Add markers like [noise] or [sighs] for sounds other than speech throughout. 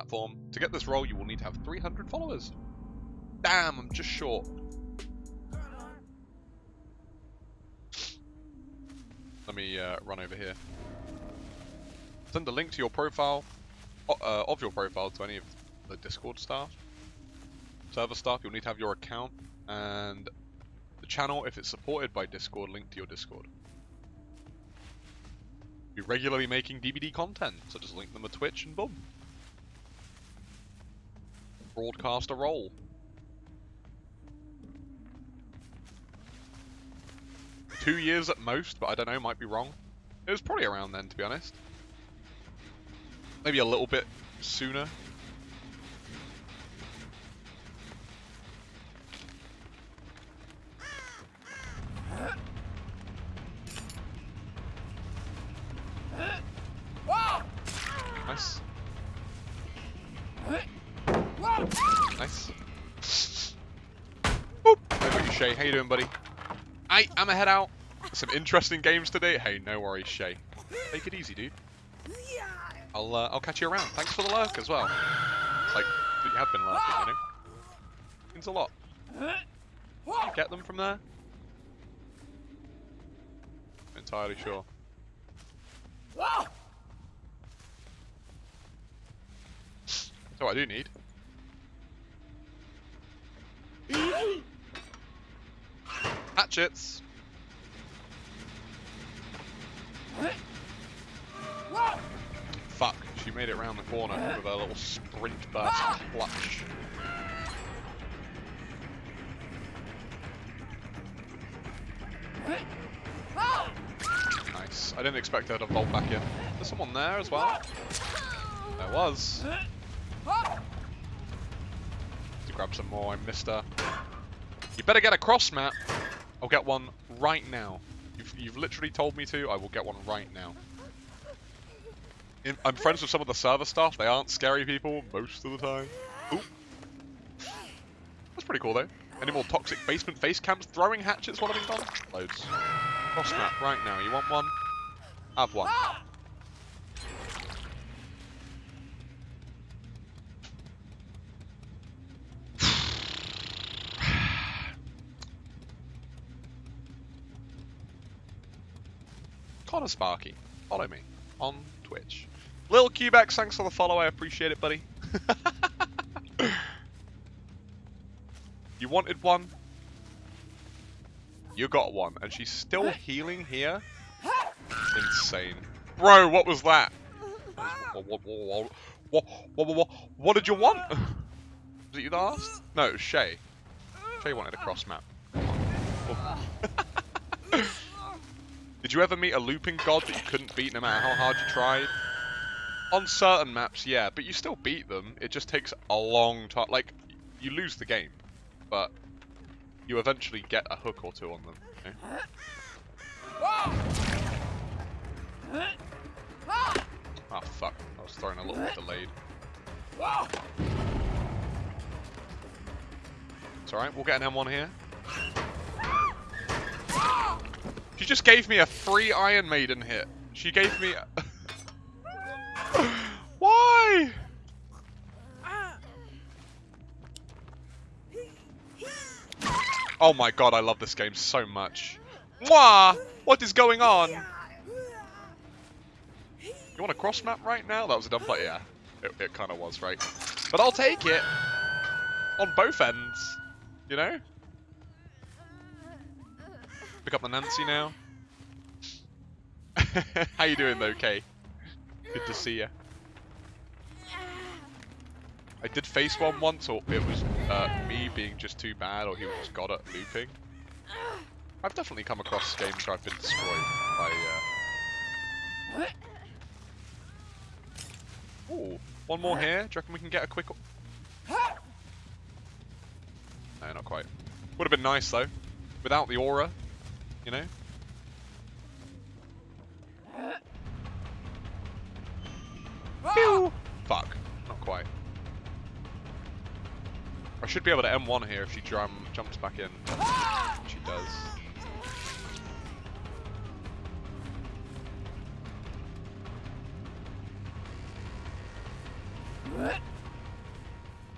platform. To get this role, you will need to have 300 followers. Damn, I'm just short. Let me uh, run over here. Send a link to your profile, uh, of your profile to any of the Discord staff. Server staff, you'll need to have your account and the channel, if it's supported by Discord, link to your Discord. Be regularly making DBD content, so just link them to Twitch and boom. Broadcast a role. Two years at most, but I don't know, might be wrong. It was probably around then, to be honest. Maybe a little bit sooner. Shay. How you doing, buddy? I, I'm a head out. Some interesting games today. Hey, no worries, Shay. Take it easy, dude. I'll uh, I'll catch you around. Thanks for the lurk as well. Like you have been lurking, you know. Means a lot. Get them from there? Entirely sure. So I do need. Hatchets. Fuck, she made it around the corner with her little sprint burst clutch. Nice. I didn't expect her to vault back in. There's someone there as well. There was. To grab some more, I missed her. You better get a cross map. I'll get one right now. You've, you've literally told me to, I will get one right now. I'm friends with some of the server staff. They aren't scary people most of the time. Ooh. That's pretty cool though. Any more toxic basement face cams? Throwing hatchets while I'm gone? Loads. Cross map right now. You want one? Have one. Connor Sparky, follow me on Twitch. Lil Cubex, thanks for the follow. I appreciate it, buddy. [laughs] you wanted one? You got one, and she's still healing here? Insane. Bro, what was that? What, what, what, what, what, what, what did you want? [laughs] Was it you that asked? No, it was Shay. Shay wanted a cross map. [laughs] Did you ever meet a looping god that you couldn't beat no matter how hard you tried? On certain maps, yeah, but you still beat them. It just takes a long time. Like, you lose the game, but you eventually get a hook or two on them. Know? Oh ah, fuck, I was throwing a little bit delayed. It's alright, we'll get an M1 here. She just gave me a free Iron Maiden hit. She gave me... [laughs] Why? Oh my god, I love this game so much. Mwah! What is going on? You want a cross map right now? That was a dumb play, yeah. It, it kind of was, right? But I'll take it. On both ends. You know? Pick up the Nancy now. [laughs] How you doing though, Kay? Good to see you. I did face one once, or it was uh, me being just too bad, or he was just god at looping. I've definitely come across games where I've been destroyed by... Uh... Ooh, one more here. Do you reckon we can get a quick... No, not quite. Would have been nice, though. Without the aura, you know? Fuck, not quite. I should be able to M1 here if she drum jumps back in. She does. I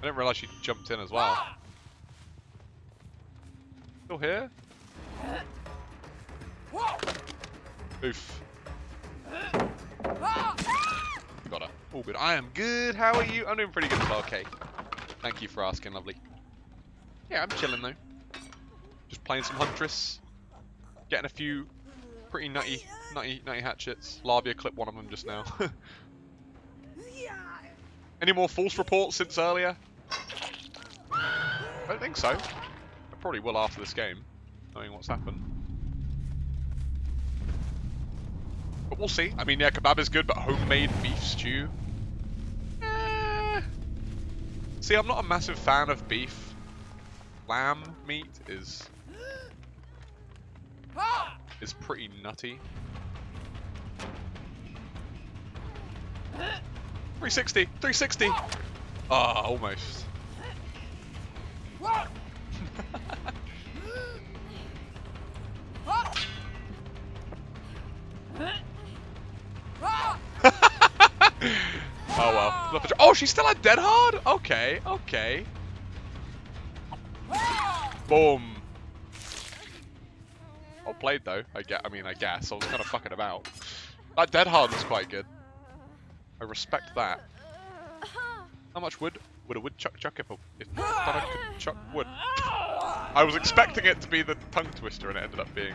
didn't realize she jumped in as well. Still here? Oof. Got her. All good. I am good. How are you? I'm doing pretty good as well. Okay. Thank you for asking, lovely. Yeah, I'm chilling though. Just playing some Huntress. Getting a few pretty nutty, nutty, nutty hatchets. Lavia clipped one of them just now. [laughs] Any more false reports since earlier? I don't think so. I probably will after this game, knowing what's happened. But we'll see. I mean, yeah, kebab is good, but homemade beef stew? Eh. See, I'm not a massive fan of beef. Lamb meat is... is pretty nutty. 360! 360! Ah, oh, almost. She's still at dead hard? Okay, okay. Boom. Well played though. I get. I mean, I guess I was kind of fucking about. That dead hard was quite good. I respect that. How much wood would a woodchuck chuck if, a, if I could chuck wood? I was expecting it to be the tongue twister and it ended up being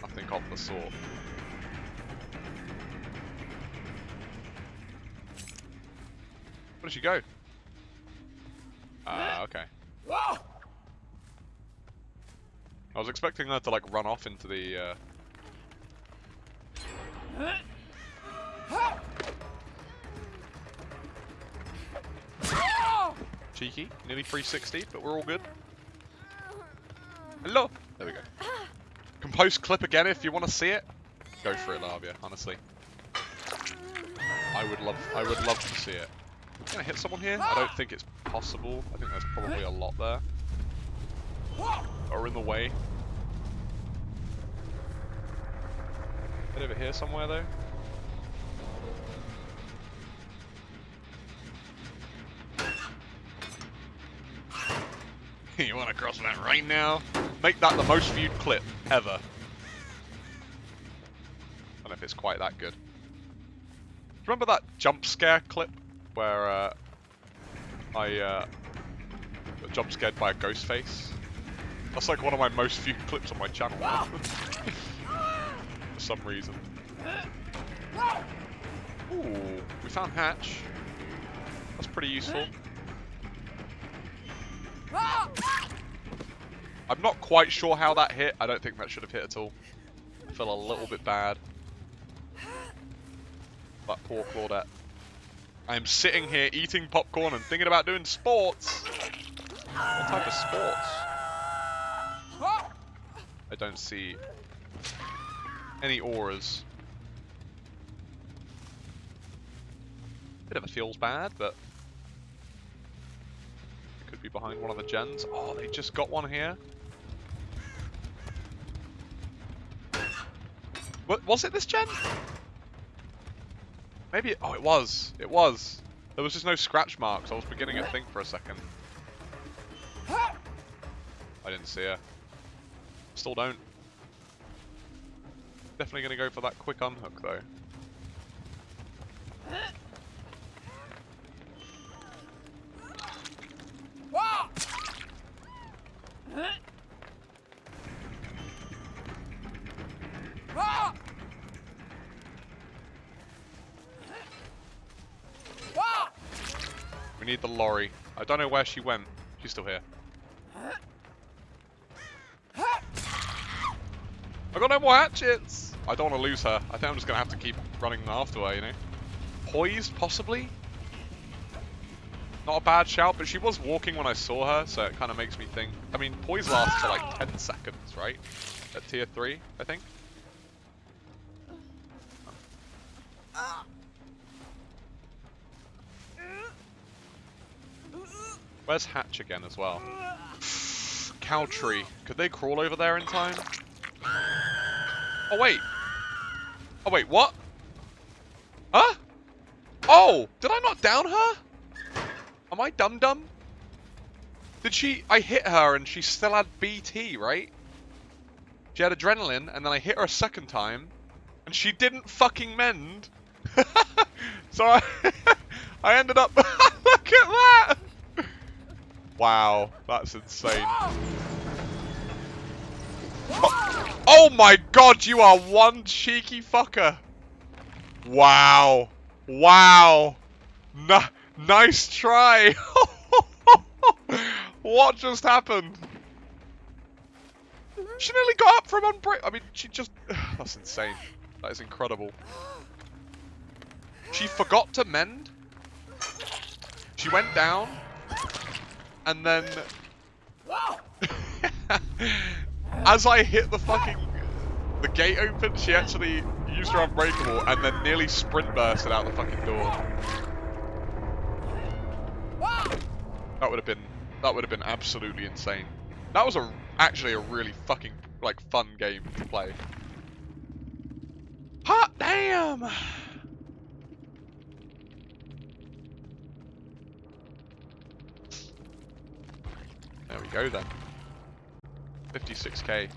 nothing of the sort. Where did she go? Ah, uh, [gasps] okay. I was expecting her to like run off into the uh... Cheeky, nearly 360, but we're all good. Hello! There we go. Compose clip again if you want to see it. Go for it, Lavia, honestly. I would love I would love to see it. Can I hit someone here? I don't ah! think it's possible. I think there's probably a lot there. Or in the way. Head over here somewhere though. [laughs] you want to cross that right now? Make that the most viewed clip ever. I don't know if it's quite that good. Remember that jump scare clip where uh, I uh, got jump scared by a ghost face? That's like one of my most viewed [laughs] clips on my channel. [laughs] For some reason. Ooh, we found Hatch. That's pretty useful. [laughs] I'm not quite sure how that hit. I don't think that should have hit at all. I feel a little bit bad. That poor Claudette. I am sitting here eating popcorn and thinking about doing sports. What type of sports? I don't see any auras. Bit of a feels bad, but could be behind one of the gens. Oh, they just got one here. What, was it this gen? Maybe, oh it was, it was. There was just no scratch marks, I was beginning to think for a second. I didn't see her. Still don't. Definitely going to go for that quick unhook though. We need the lorry. I don't know where she went. She's still here. I got no more hatchets! I don't want to lose her. I think I'm just going to have to keep running after her, you know? Poised, possibly? Not a bad shout, but she was walking when I saw her, so it kind of makes me think. I mean, poise lasts for like 10 seconds, right? At tier 3, I think. Where's Hatch again as well? Cow tree. Could they crawl over there in time? Oh wait. Oh wait, what? Huh? Oh! Did I not down her? Am I dumb? Did she... I hit her and she still had BT, right? She had adrenaline and then I hit her a second time and she didn't fucking mend. [laughs] so I, [laughs] I ended up... [laughs] Look at that! Wow, that's insane. Oh, oh my god, you are one cheeky fucker. Wow. Wow. N nice try. [laughs] what just happened? She nearly got up from unbreak. I mean, she just. [sighs] That's insane. That is incredible. She forgot to mend. She went down. And then. [laughs] as I hit the fucking the gate open, she actually used her unbreakable and then nearly sprint bursted out the fucking door. That would have been that would have been absolutely insane. That was a actually a really fucking like fun game to play. Hot damn! There we go then. 56k.